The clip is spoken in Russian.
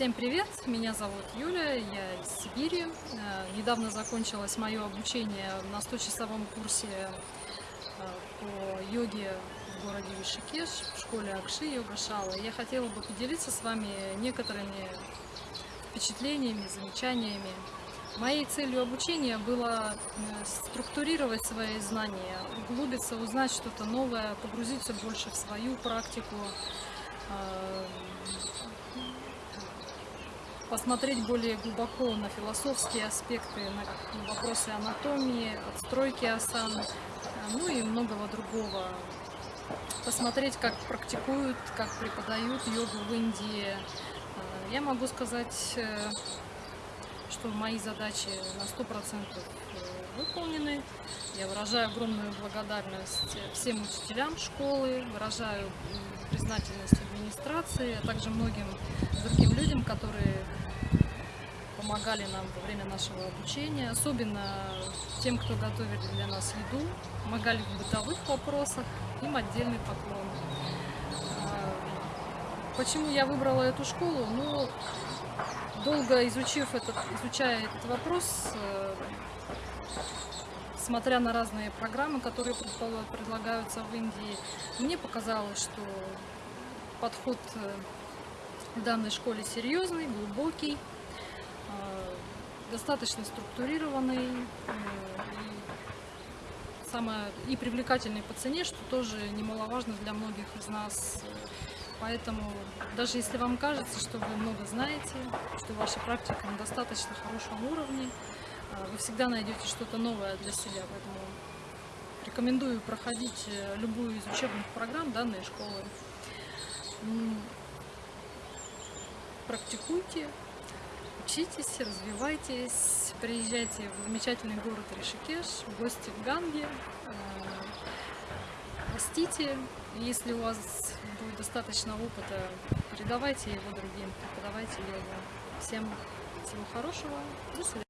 Всем привет, меня зовут Юля, я из Сибири. Э, Недавно закончилось мое обучение на 100-часовом курсе э, по йоге в городе Вишикеш, в школе Акши Йога Шала. Я хотела бы поделиться с вами некоторыми впечатлениями, замечаниями. Моей целью обучения было э, структурировать свои знания, углубиться, узнать что-то новое, погрузиться больше в свою практику, посмотреть более глубоко на философские аспекты, на вопросы анатомии, отстройки асан, э, ну и многого другого. Посмотреть, как практикуют, как преподают йогу в Индии. Э, Я могу сказать, э, что мои задачи на 100% выполнены. Я выражаю огромную благодарность всем учителям школы, выражаю признательность администрации, а также многим другим людям, которые помогали нам во время нашего обучения, особенно тем, кто готовили для нас еду, помогали в бытовых вопросах, им отдельный поклон. А, Почему я выбрала эту школу? Ну, долго изучив этот, изучая этот вопрос, э, смотря на разные программы, которые предлагаются в Индии, мне показалось, что подход э, в данной школе серьезный, глубокий, э, достаточно структурированный э, и, самое, и привлекательный по цене, что тоже немаловажно для многих из нас. Поэтому даже если вам кажется, что вы много знаете, что ваша практика на достаточно хорошем уровне, э, вы всегда найдете что-то новое для себя. Поэтому рекомендую проходить э, любую из учебных программ данной школы. Практикуйте, учитесь, развивайтесь, приезжайте в замечательный город Ришикеш, в гости в Ганге, э, растите. Если у вас будет достаточно опыта, передавайте его другим, преподавайте йогу. Всем всего хорошего, до свидания.